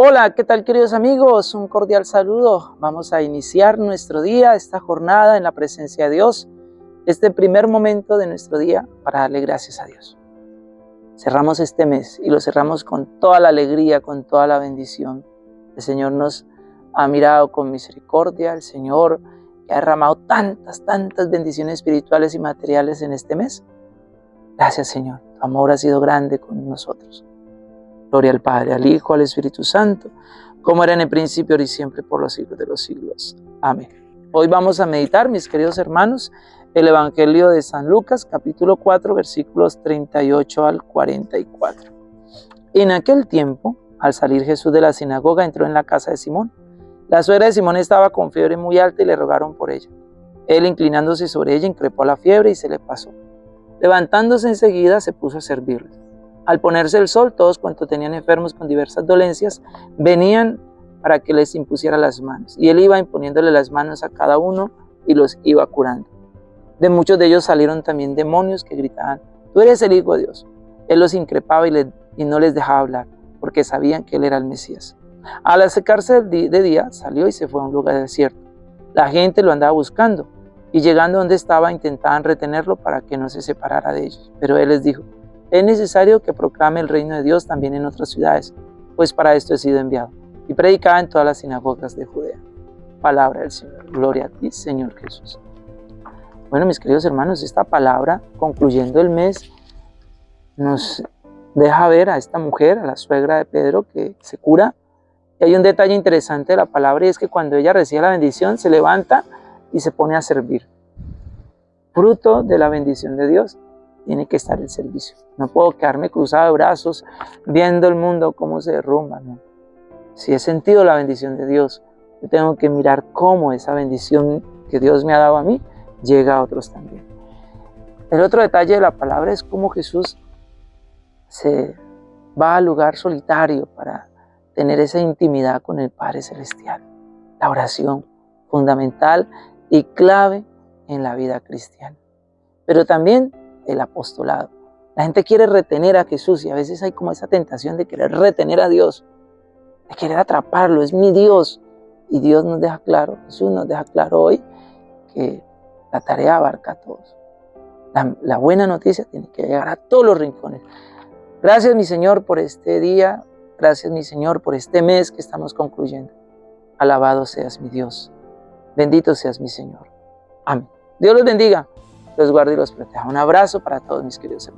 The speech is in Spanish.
Hola, ¿qué tal queridos amigos? Un cordial saludo. Vamos a iniciar nuestro día, esta jornada en la presencia de Dios, este primer momento de nuestro día para darle gracias a Dios. Cerramos este mes y lo cerramos con toda la alegría, con toda la bendición. El Señor nos ha mirado con misericordia, el Señor ha derramado tantas, tantas bendiciones espirituales y materiales en este mes. Gracias Señor, tu amor ha sido grande con nosotros. Gloria al Padre, al Hijo, al Espíritu Santo, como era en el principio, ahora y siempre, por los siglos de los siglos. Amén. Hoy vamos a meditar, mis queridos hermanos, el Evangelio de San Lucas, capítulo 4, versículos 38 al 44. En aquel tiempo, al salir Jesús de la sinagoga, entró en la casa de Simón. La suegra de Simón estaba con fiebre muy alta y le rogaron por ella. Él, inclinándose sobre ella, increpó la fiebre y se le pasó. Levantándose enseguida, se puso a servirles. Al ponerse el sol, todos cuantos tenían enfermos con diversas dolencias venían para que les impusiera las manos. Y él iba imponiéndole las manos a cada uno y los iba curando. De muchos de ellos salieron también demonios que gritaban, tú eres el Hijo de Dios. Él los increpaba y, y no les dejaba hablar, porque sabían que él era el Mesías. Al acercarse de día, salió y se fue a un lugar desierto. La gente lo andaba buscando, y llegando donde estaba intentaban retenerlo para que no se separara de ellos. Pero él les dijo, es necesario que proclame el reino de Dios también en otras ciudades, pues para esto he sido enviado. Y predicaba en todas las sinagogas de Judea. Palabra del Señor. Gloria a ti, Señor Jesús. Bueno, mis queridos hermanos, esta palabra, concluyendo el mes, nos deja ver a esta mujer, a la suegra de Pedro, que se cura. Y hay un detalle interesante de la palabra y es que cuando ella recibe la bendición, se levanta y se pone a servir. Fruto de la bendición de Dios tiene que estar el servicio. No puedo quedarme cruzado de brazos viendo el mundo cómo se derrumba. Si he sentido la bendición de Dios, yo tengo que mirar cómo esa bendición que Dios me ha dado a mí llega a otros también. El otro detalle de la palabra es cómo Jesús se va al lugar solitario para tener esa intimidad con el Padre Celestial. La oración, fundamental y clave en la vida cristiana. Pero también el apostolado. La gente quiere retener a Jesús y a veces hay como esa tentación de querer retener a Dios, de querer atraparlo, es mi Dios. Y Dios nos deja claro, Jesús nos deja claro hoy que la tarea abarca a todos. La, buena noticia tiene que llegar a todos los rincones. Gracias mi Señor por este día, gracias mi Señor por este mes que estamos concluyendo. Alabado seas mi Dios, bendito seas mi Señor. Amén. Dios los bendiga los guarde y los proteja. Un abrazo para todos mis queridos.